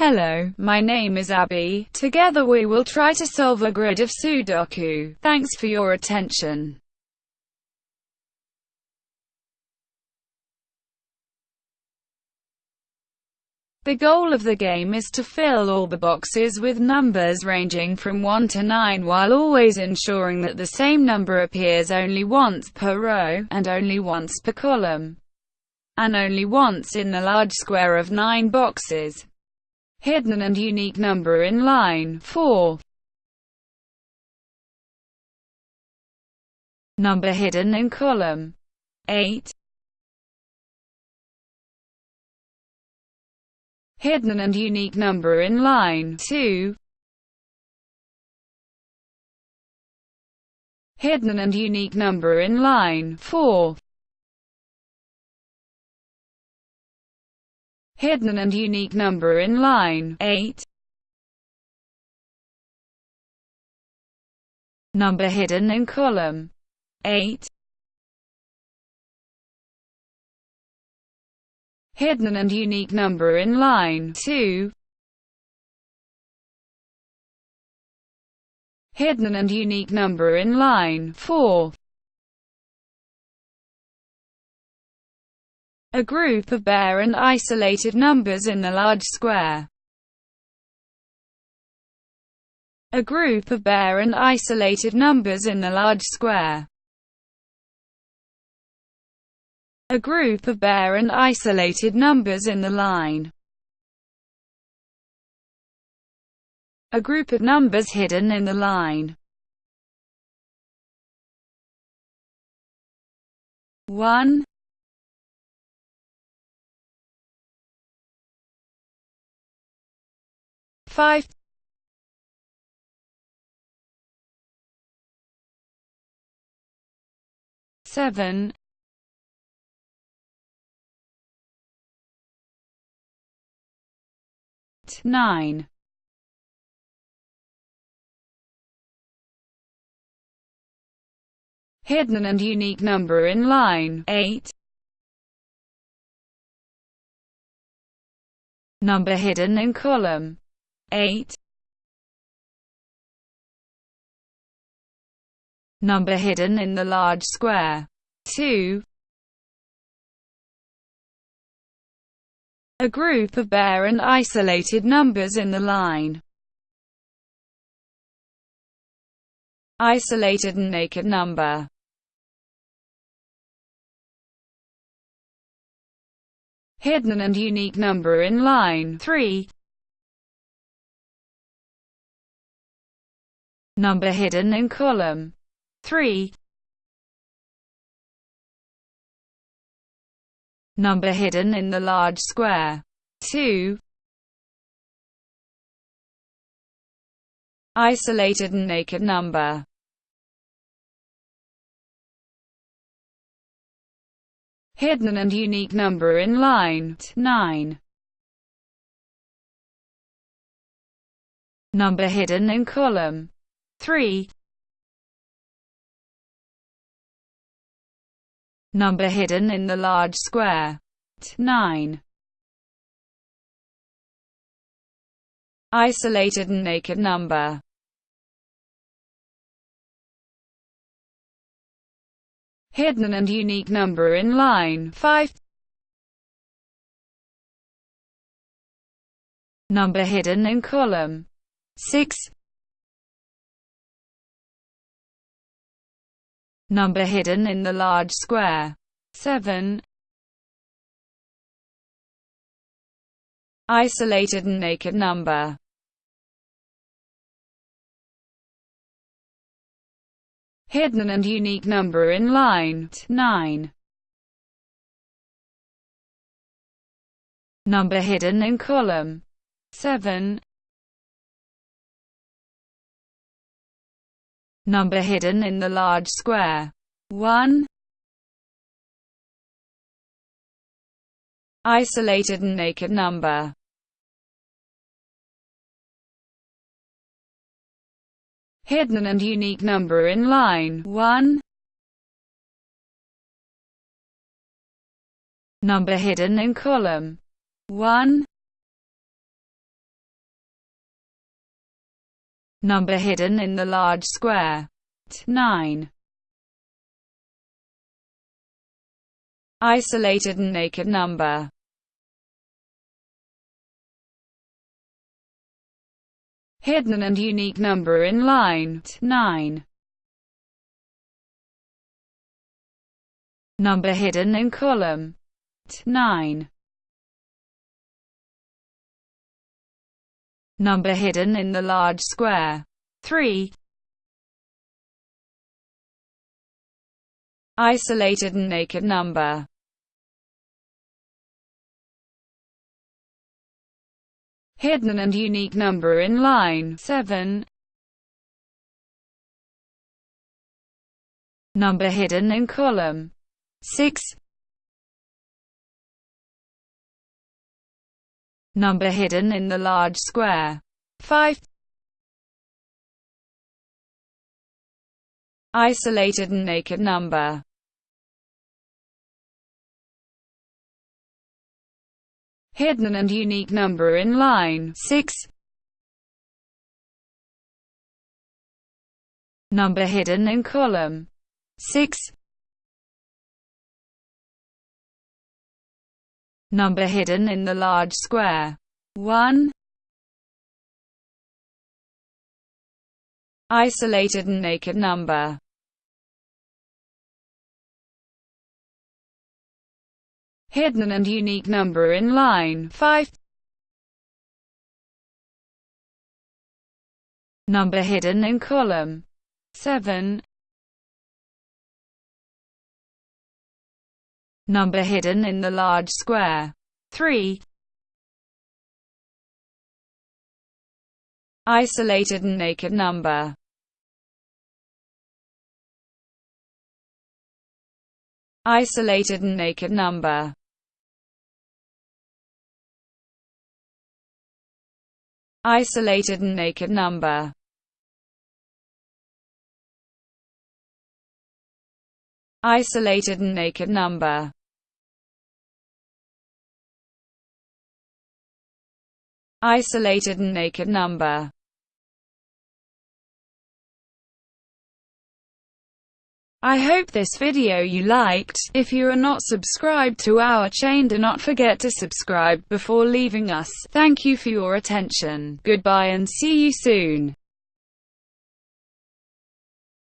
Hello, my name is Abby. Together we will try to solve a grid of Sudoku. Thanks for your attention. The goal of the game is to fill all the boxes with numbers ranging from 1 to 9 while always ensuring that the same number appears only once per row, and only once per column, and only once in the large square of 9 boxes. Hidden and unique number in line 4. Number hidden in column 8. hidden and unique number in line 2. Hidden and unique number in line 4. Hidden and unique number in line 8. Number hidden in column 8. hidden and unique number in line 2. Hidden and unique number in line 4. A group of bare and isolated numbers in the large square. A group of bare and isolated numbers in the large square. a group of bare and isolated numbers in the line. A group of numbers hidden in the line. 1 5 7 9 Hidden and unique number in line. 8 Number hidden in column 8 Number hidden in the large square 2 a group of bare and isolated numbers in the line. Isolated and naked number. Hidden and unique number in line 3 Number hidden in column 3 number hidden in the large square. 2. Isolated and naked number. Hidden and unique number in line 9. Number hidden in column 3. number hidden in the large square. 9. Isolated and naked number. Hidden and unique number in line 5. Number hidden in column 6. Number hidden in the large square. 7. Isolated and naked number. Hidden and unique number in line 9. Number hidden in column 7. Number hidden in the large square. 1. Isolated and naked number. Hidden and unique number in line 1. Number hidden in column 1. Number hidden in the large square. 9. Isolated and naked number. Hidden and unique number in line 9. Number hidden in column 9. Number hidden in the large square 3. Isolated and naked number hidden and unique number in line 7. Number hidden in column 6. Number hidden in the large square 5. Isolated and naked number hidden and unique number in line 6. Number hidden in column 6. Number hidden in the large square 1. Isolated and naked number hidden and unique number in line 5. Number hidden in column 7. Number hidden in the large square. 3. Isolated and naked number. Isolated and naked number. Isolated and naked number. Isolated and naked number Isolated and naked number I hope this video you liked. If you are not subscribed to our chain do not forget to subscribe before leaving us. Thank you for your attention. Goodbye and see you soon.